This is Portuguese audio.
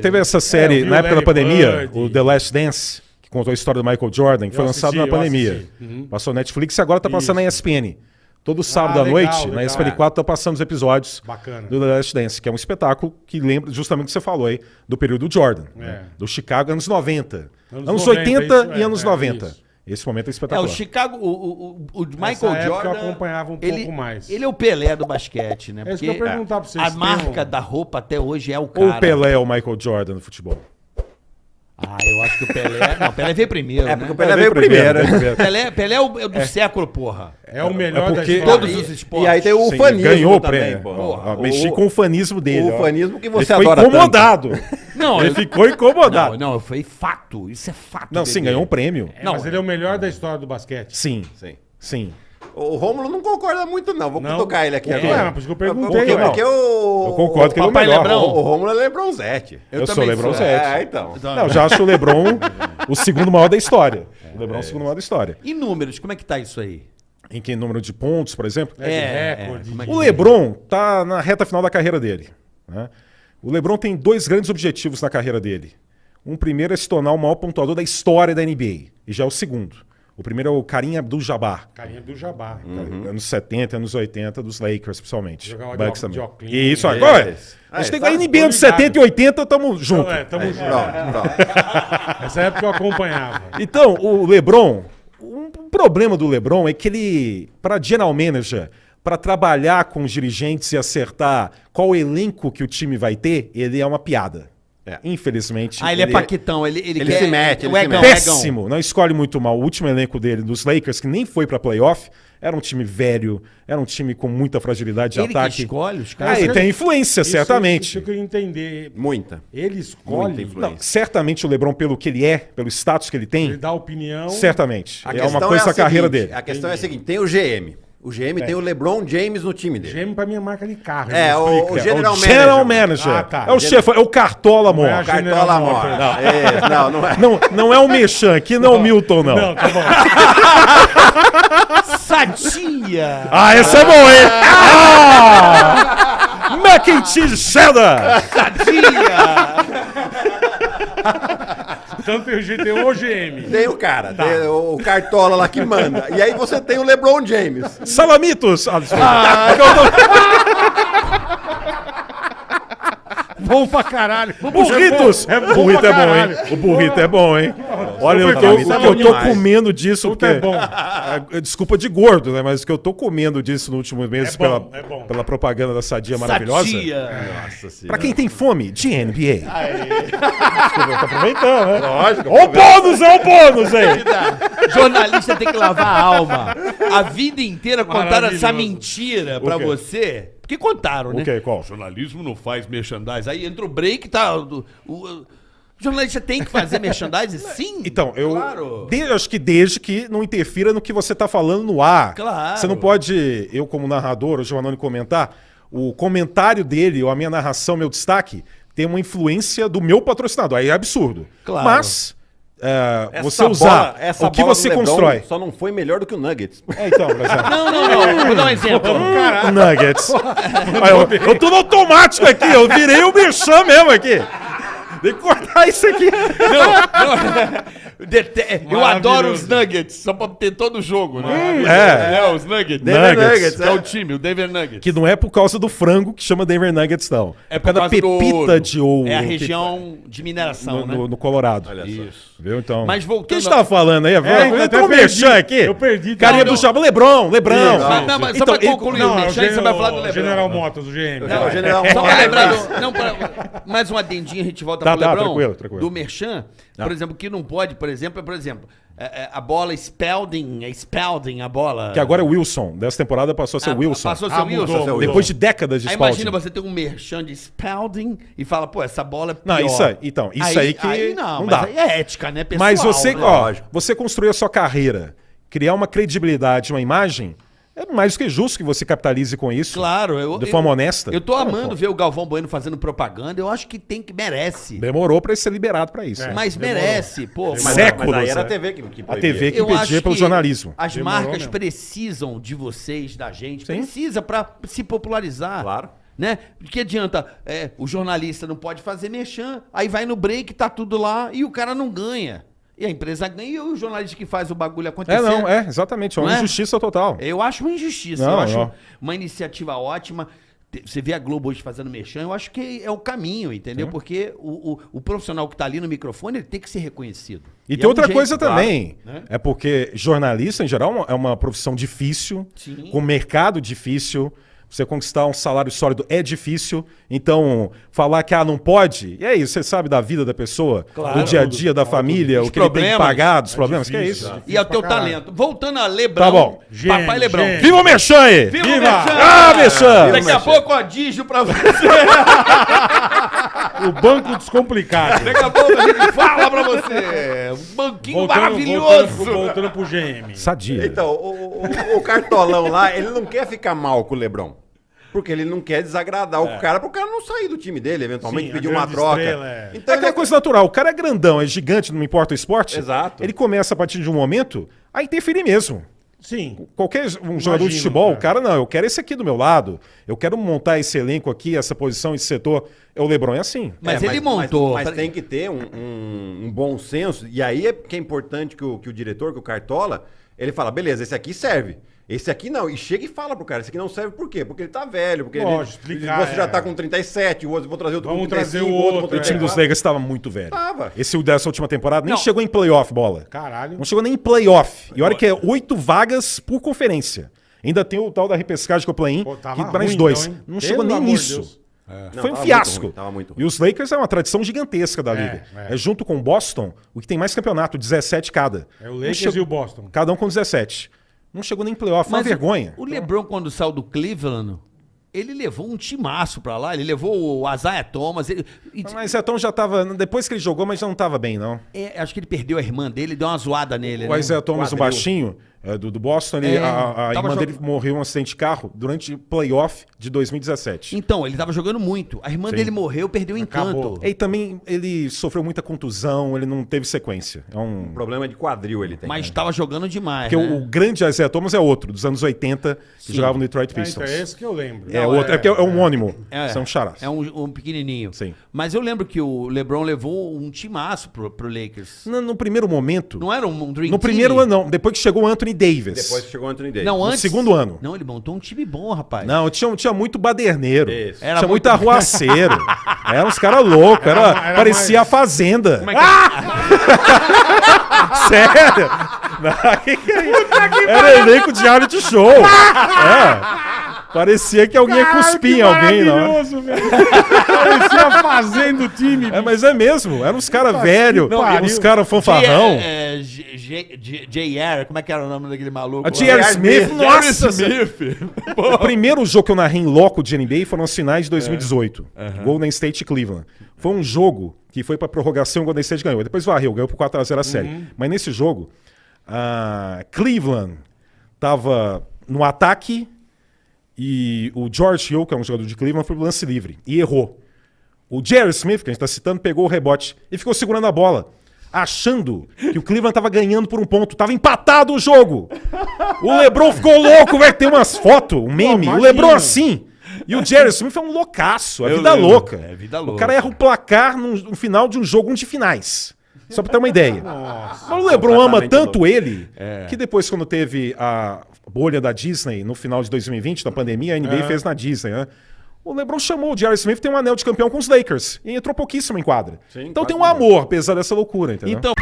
Teve essa série É, eu na época da Larry pandemia, Bird. o The Last Dance, que contou a história do Michael Jordan, que foi assisti, lançado na eu pandemia. Uhum. Passou na Netflix e agora tá passando na ESPN. Todo sábado à legal, noite, na legal. ESPN 4, tá passando os episódios Bacana. do The Last Dance, que é um espetáculo que lembra justamente o que você falou aí, do período do Jordan, É. né? do Chicago, anos 90. Anos Anos, 90, 80 isso, e é, anos é, 90. isso. Esse momento é É, espetacular. o Chicago, o, o, o Michael época eu Jordan. acompanhava um ele, pouco mais. Ele é o Pelé do basquete, né? É isso que eu perguntar pra vocês, A marca um- da roupa até hoje é o Ou cara. o Pelé ou o Michael Jordan no futebol? Ah, eu acho que o Pelé. Não, o Pelé veio primeiro. É, né? porque o Pelé veio primeiro. veio primeiro. Pelé, Pelé é o, é do século, porra. É o melhor É da porque- história. Todos os esportes. E aí tem o Sim, fanismo ganhou o também, prêmio. O- mexi com o fanismo dele. o ó. fanismo que você Ele ficou adora incomodado. Não, Ele eu- ficou incomodado. Não, não, foi fato. Isso é fato. Não, sim, bebê. ganhou um prêmio. É, Não, mas ele é o melhor da história do basquete. Sim, Sim. sim. O Rômulo não concorda muito, não. Vou Não? tocar ele aqui É, agora. mas por isso que eu perguntei, Porque, não. porque o... Eu concordo que ele é o melhor. Lebrão. O, o Rômulo é Lebronzete. Eu, sou também o LeBron sou. Zete. É, então. Não, já acho o LeBron o segundo maior da história. O LeBron é o segundo maior da história. E números, como é que tá isso aí? Em que número de pontos, por exemplo? É, de recorde. como é O LeBron tá na reta final da carreira dele. né? O LeBron tem dois grandes objetivos na carreira dele. Um primeiro é se tornar o maior pontuador da história da NBA. E já é o segundo. O primeiro é o Karim Abdul-Jabbar. Carinha do Jabá. Anos 70, anos 80, dos Lakers, principalmente. Jogava Bucks de ó- de também. óculos. Isso, agora. A gente Ah, tem tá- que NBA anos ligado. 70 e 80, tamo junto. É, tamo junto. Pronto, pronto. Nessa época eu acompanhava. Então, o LeBron, um problema do LeBron é que ele, para general manager, para trabalhar com os dirigentes e acertar qual elenco que o time vai ter, ele é uma piada. É. Ah, Infelizmente. ele, é paquitão. Ele, ele, ele quer... se mete, ele o se egão, mete. egão. péssimo. Não escolhe muito mal. O último elenco dele, dos Lakers, que nem foi para playoff, era um time velho, era um time com muita fragilidade de Ele que ataque. escolhe os Ah, caras. ele tem influência, Isso- certamente. Isso, eu queria entender. Muita. Ele Muita escolhe, influência. Não, certamente o LeBron, pelo que ele é, pelo status que ele tem, ele dá opinião. certamente. A É uma coisa a da carreira dele. A questão é a seguinte: tem o GM. O GM tem o LeBron James no time dele. Gêmeo pra minha marca de carro. É, me o- o General É o General Manager. Manager. Ah, tá. É o chefe, é o Cartola Não é Mor. General Cartola. Mor. É, não, não é. Não, não é o Mechan, aqui não é o Milton, não. Não, tá bom. Sadia! Ah, esse é bom, hein? Ah! Mac and cheese cheddar! Sadia! Então tem o G- tem o GM. Tem o cara, tem o Cartola lá que manda. E aí você tem o LeBron James. Salamitos! Ah, desculpa. Bom pra caralho. burritos! É bom, burrito pra é bom, hein? O burrito é bom, hein? Olha, eu tô, o é que eu tô demais. comendo disso, Tudo porque... é bom. É, Desculpa de gordo, né? Mas o que eu tô comendo disso no último mês É bom, pela, é bom. pela propaganda da Sadia maravilhosa. Sadia! Pra quem tem fome, de NBA. Desculpa, eu tô aproveitando, né? Lógico. Ó o bônus, é o bônus, hein? Jornalista tem que lavar a alma. A vida inteira contaram essa mentira pra você. Porque contaram, né? O quê? Qual? O jornalismo não faz merchandising. Aí entra o break, tá. O- o jornalista tem que fazer merchandising? Sim. Então, eu, Claro. de- eu acho que desde que não interfira no que você tá falando no ar. Claro. Você não pode, eu como narrador, o Giovanni comentar, o comentário dele ou a minha narração, meu destaque, tem uma influência do meu patrocinador. Aí é absurdo. Claro. Mas é, você bola- usar essa o que bola você constrói. Só não foi melhor do que o Nuggets. É, então, exemplo. Não, não, não. Vou dar um exemplo. Nuggets. Aí eu, eu tô no automático aqui, eu virei o merchan mesmo aqui. Tem que cortar isso aqui. Dete- Eu adoro os Nuggets, só pra ter todo o jogo, né? É. É, os Nuggets. Denver Nuggets. Nuggets, Que é o é. time, o Denver Nuggets. Que não é por causa do frango que chama Denver Nuggets, não. É por causa da do pepita ouro. de ouro. É a que- região de mineração, no, né? no- no Colorado. Olha só. Viu, então. Mas O voltando que a gente tava falando aí? eu eu perdi. mexendo aqui. Eu perdi. Carinha Não, do não. Lebrão, Lebrão. Isso. Mas, não, mas só Então, pra ele- concluir Não, o é o Mexan, você vai falar do General, Lebron. General Motors, o GM. É o General Só pra Motors. lembrar não, mais um adendinho, a gente volta Tá, pro tá, Lebrão. tranquilo, tranquilo. Do Merchan, por exemplo, que não pode, por exemplo, é, por exemplo, é, é, a bola Spalding, é Spalding a bola. Que agora é Wilson. Dessa temporada passou a ser Ah, Wilson. Passou a ser Ah, Wilson. mudou, mudou. Depois de décadas de Aí Spalding. imagina você ter um Merchan de Spalding e fala, pô, essa bola é pior. Não, isso aí, então, isso aí, que Aí não, não mas dá. aí é ética, né, pessoal? Mas você, né? ó, você construir a sua carreira, criar uma credibilidade, uma imagem, é mais do que justo que você capitalize com isso. Claro, eu, De eu- forma honesta. Eu tô amando ver o Galvão Bueno fazendo propaganda. Eu acho que tem que merece. Demorou pra ele ser liberado pra isso. É. Mas demorou. merece, pô. Mas, mas- Séculos, mas aí era a? TV que, que A. TV que Eu acho pelo que jornalismo. As Demorou marcas mesmo. precisam de vocês, da gente. Sim. Precisa pra se popularizar. Claro. Né? Que adianta? É, o jornalista não pode fazer mexã, aí vai no break, tá tudo lá e o cara não ganha. E a empresa ganha e o jornalista que faz o bagulho acontecer. É, não, é, exatamente. É uma é? injustiça total. Eu acho uma injustiça. Não, eu acho não. uma iniciativa ótima. Você vê a Globo hoje fazendo mexão, eu acho que é o caminho, entendeu? Porque o, o, o profissional que tá ali no microfone, ele tem que ser reconhecido. E, é tem um outra jeito, coisa claro, também. né? É porque jornalista, em geral, é uma profissão difícil, Sim. com mercado difícil. Você conquistar um salário sólido é difícil. Então, falar que ah, não pode, e é isso, você sabe da vida da pessoa, Claro. do dia a dia da família, Os o que ele tem que problemas. pagar, dos problemas, que é difícil, isso. E é o teu caralho. talento. Voltando a Lebrão. Tá bom. Papai Gênio, Lebrão. gênio. Viva o Merchan aí! Viva, Viva! o Merchan! Ah, Merchan! Daqui a pouco, ó, dígio pra você. O banco descomplicado. Daqui a pouco a gente fala pra você. Um banquinho Voltando, maravilhoso. voltando, voltando pro GM. Sadia. Então, o, o- o cartolão lá, ele não quer ficar mal com o Lebron. Porque ele não quer desagradar o cara, pro cara não sair do time dele, eventualmente Sim, pedir uma troca. estrela é- Então É aquela coisa natural. O cara é grandão, é gigante, não importa o esporte. Exato. Ele começa a partir de um momento a interferir mesmo. Sim. Qualquer um jogador de futebol, cara. o cara não, eu quero esse aqui do meu lado. Eu quero montar esse elenco aqui, essa posição, esse setor. É o Lebron é assim. Mas É, ele montou. Mas, mas tem que ter um, um- um bom senso. E aí é que é importante que o, que o diretor, que o Cartola, ele fala: beleza, esse aqui serve. Esse aqui não. E chega e fala pro cara: esse aqui não serve por quê? Porque ele tá velho. Porque Lógico, ele, explicar, você já é. tá com 37, o outro vou trazer outro Vamos com 35, trazer o outro outro, O time 34. dos Lakers estava muito velho. Tava. Esse dessa última temporada nem Não. chegou em playoff, bola. Caralho. Não chegou nem em playoff. E olha que é oito vagas por conferência. Ainda tem o tal da repescagem que eu play-in, Pô, que mais dois. então, não Pelo chegou nem nisso. Deus. Não, Foi um fiasco. muito ruim, tava muito ruim. E os Lakers é uma tradição gigantesca da É, liga. é. É. junto com o Boston, o que tem mais campeonato, 17 cada. É o Lakers chegou- e o Boston. Cada um com 17. Não chegou nem em playoff, foi uma vergonha. O LeBron, quando saiu do Cleveland, ele levou um timaço pra lá. Ele levou o Isaiah Thomas. ele- Mas Etão já tava. Depois que ele jogou, mas já não tava bem, não. é, acho que ele perdeu a irmã dele, deu uma zoada nele. O né? Isaiah Thomas, o baixinho, é, do, do Boston, É, a, a irmã jog- dele morreu em um acidente de carro durante playoff de 2017. Então, ele tava jogando muito. A irmã Sim. dele morreu, perdeu o encanto. E também ele sofreu muita contusão, ele não teve sequência. É um. Problema de quadril ele tem. Mas tava jogando demais. Porque né? o, o grande Isaiah Thomas é outro, dos anos 80, que jogava no Detroit É, então, Pistons. é esse que eu lembro. É, Não, outro, é, porque é um homônimo. É, São charás. É um, um pequenininho. Sim. Mas eu lembro que o LeBron levou um timaço pro, pro Lakers. No, no primeiro momento. Não era um, um Dream no Team? primeiro ano, não. Depois que chegou o Anthony Davis. Depois chegou o Anthony Davis. Não, No antes. segundo ano. Não, ele montou um time bom, rapaz. Não, tinha, tinha muito baderneiro. Isso. Era tinha muito- muito arruaceiro. Eram uns caras loucos. Era, Era era parecia mais- a Fazenda. Como é que Sério? Não, que que é isso? Era elenco de reality show. É. Parecia que alguém ia cuspir em alguém, não. Maravilhoso, velho. Parecia fazendo o time. É, mas é mesmo. Eram uns caras velhos, uns caras fanfarrão. É, é, J.R., como é que era o nome daquele maluco? J.R. Smith, J.R. nossa! Smith. O primeiro jogo que eu narrei em loco de NBA foram as finais de 2018. Golden State e Cleveland. Foi um jogo que foi pra prorrogação e o Golden State ganhou. Depois varreu, ganhou por 4x0 a série. Mas nesse jogo, a Cleveland tava no ataque e o George Hill, que é um jogador de Cleveland, foi pro lance livre e errou. O Jerry Smith, que a gente tá citando, pegou o rebote e ficou segurando a bola. Achando que o Cleveland tava ganhando por um ponto. Tava empatado o jogo. O Lebron ficou louco, vai ter umas fotos, um meme. o imagina. Lebron assim. E o Jerry Smith é um loucaço, é Eu vida lembro. louca. É vida O louca. cara erra o placar no, no final de um jogo, um de finais. Só pra ter uma ideia. Nossa. Mas o Lebron ama tanto ele É. que depois, quando teve a bolha da Disney no final de 2020, da pandemia, a NBA É. fez na Disney, né? O LeBron chamou o Jerry Smith, tem um anel de campeão com os Lakers. E entrou pouquíssimo em quadra. Sim, então tem um amor, apesar dessa loucura, entendeu? Então,